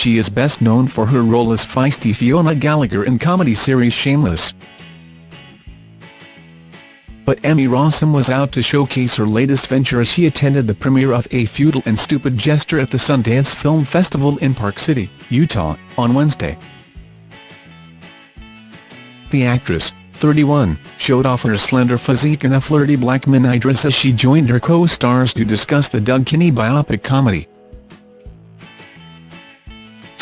she is best known for her role as feisty Fiona Gallagher in comedy series Shameless. But Emmy Rossum was out to showcase her latest venture as she attended the premiere of A Futile and Stupid Gesture at the Sundance Film Festival in Park City, Utah, on Wednesday. The actress, 31, showed off her slender physique in a flirty black mini dress as she joined her co-stars to discuss the Doug Kenney biopic comedy.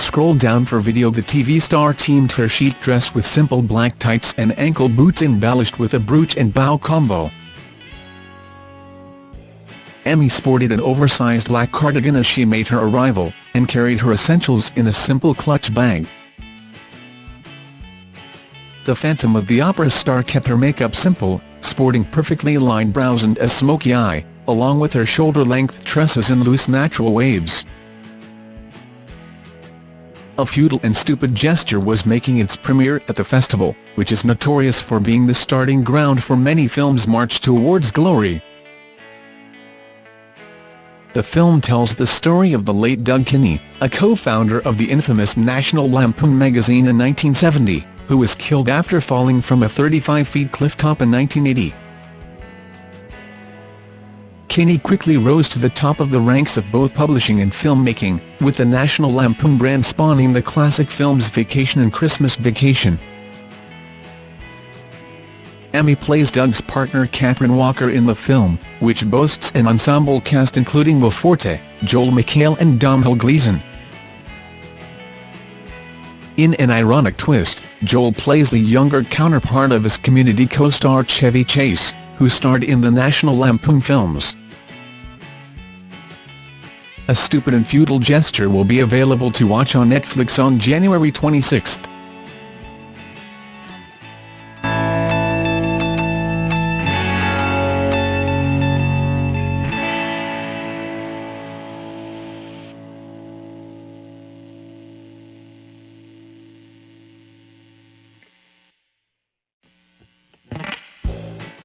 Scroll down for video The TV star teamed her chic dress with simple black tights and ankle boots embellished with a brooch and bow combo. Emmy sported an oversized black cardigan as she made her arrival, and carried her essentials in a simple clutch bag. The Phantom of the Opera star kept her makeup simple, sporting perfectly lined brows and a smoky eye, along with her shoulder-length tresses in loose natural waves. A Futile and Stupid Gesture was making its premiere at the festival, which is notorious for being the starting ground for many films' march towards glory. The film tells the story of the late Doug Kenney, a co-founder of the infamous National Lampoon magazine in 1970 who was killed after falling from a 35-feet cliff top in 1980. Kenney quickly rose to the top of the ranks of both publishing and filmmaking, with the National Lampoon brand spawning the classic films Vacation and Christmas Vacation. Emmy plays Doug's partner Kathryn Walker in the film, which boasts an ensemble cast including Will Forte, Joel McHale and Domhnall Gleeson. In an ironic twist, Joel plays the younger counterpart of his Community co-star Chevy Chase, who starred in the National Lampoon films. A Stupid and Futile Gesture will be available to watch on Netflix on January 26.